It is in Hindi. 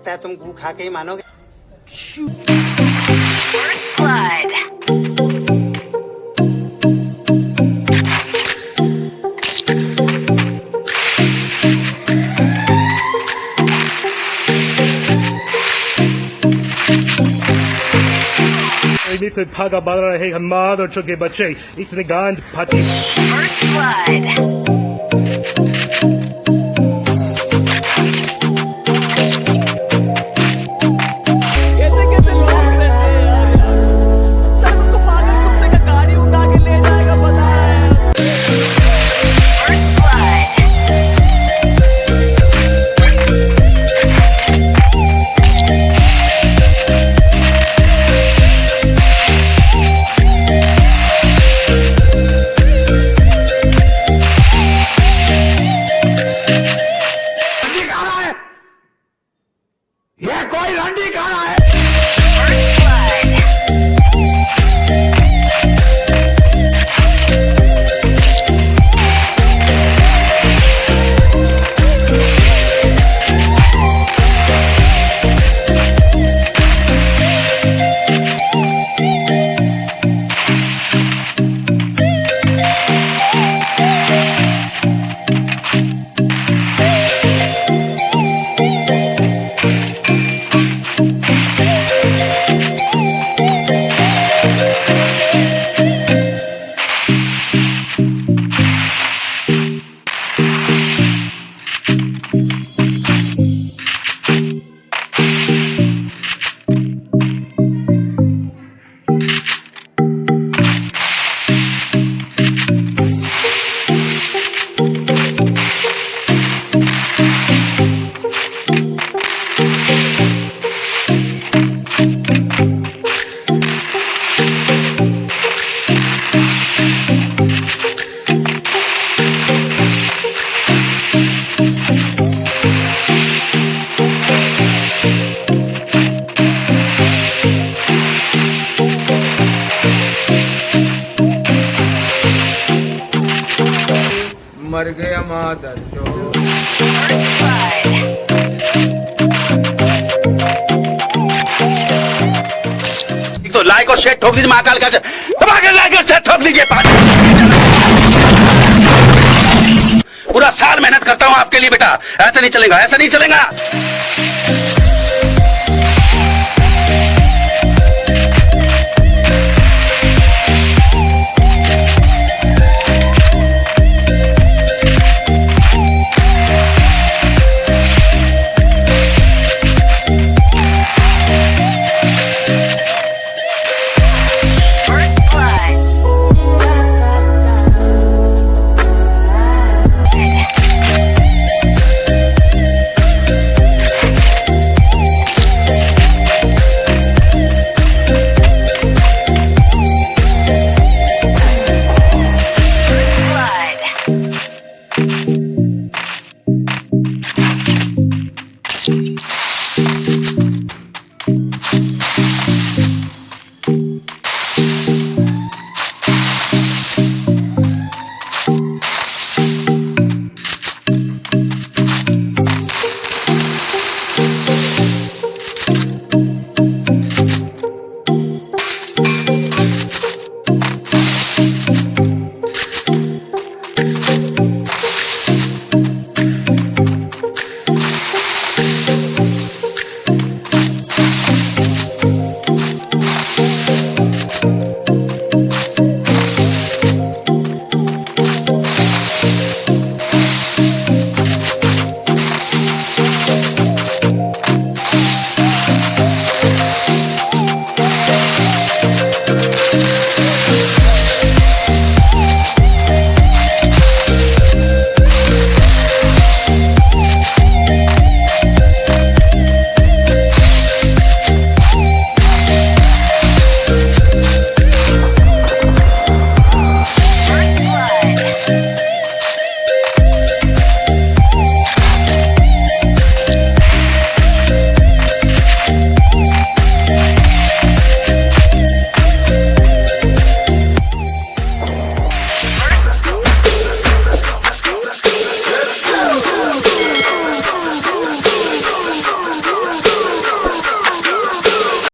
लगता है तुम गू खा के ही मानोगे blood. भागा बाल रहे हम मार और चुके बच्चे इसने गांड फाटी First blood. गया जो तो लाइक और शेयर ठोक दीजिए, महाकाल का लाइक और शेयर ठोक दीजिए पूरा साल मेहनत करता हूँ आपके लिए बेटा। ऐसा नहीं चलेगा, ऐसा नहीं चलेगा।